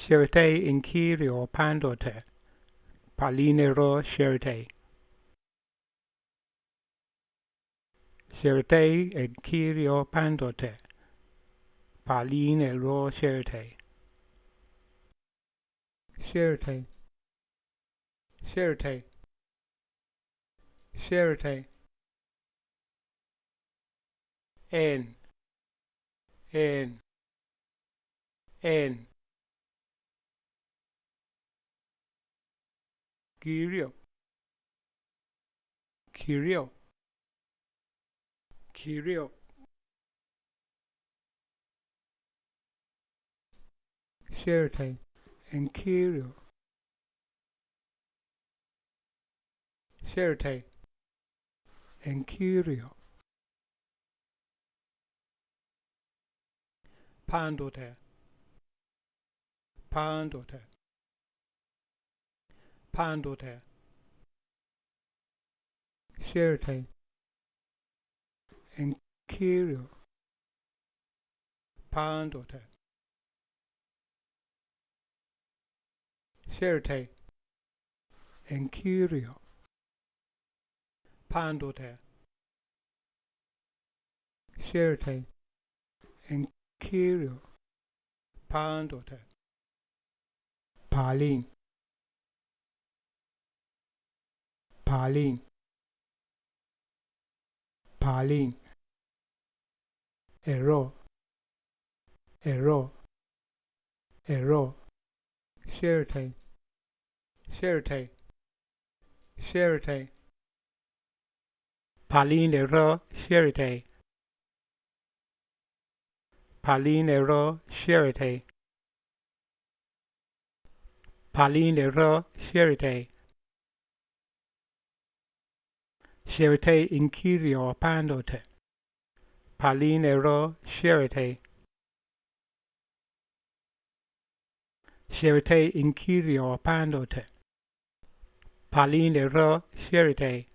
Scerite inquirio pandote, palinero scerite. Scerite inquirio pandote, palinero scerite. Scerite, scerite, scerite. En, en, en. Kyrio, Kyrio, Kyrio. Scerite and Kyrio. Scerite and Kyrio. Pandote, Pandote. Pandote, Scerite, and Kyrio, Pandote, Scerite, and Kyrio, Pandote, Scerite, and Pandote, Palin. Palin, Pauline. Error, error, error, Scerite, Scerite, Scerite, Pauline error, Scerite, Pauline error, Scerite, Pauline error, Scerite. Scerite inquirio pandote. Palinero scerite. Scerite inquirio pandote. Palinero scerite.